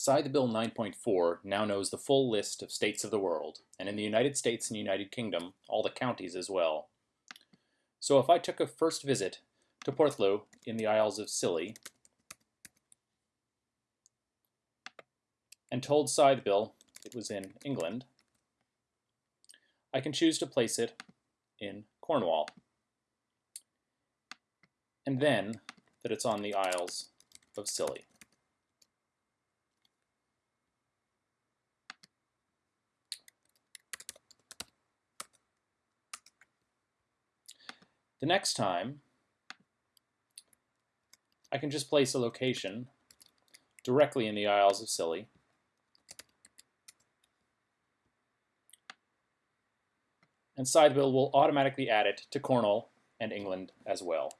Scythebill 9.4 now knows the full list of states of the world, and in the United States and United Kingdom, all the counties as well. So if I took a first visit to Porthloo in the Isles of Scilly and told Scythebill it was in England, I can choose to place it in Cornwall. And then that it's on the Isles of Scilly. The next time, I can just place a location directly in the Isles of Scilly. And Scythebill will automatically add it to Cornwall and England as well.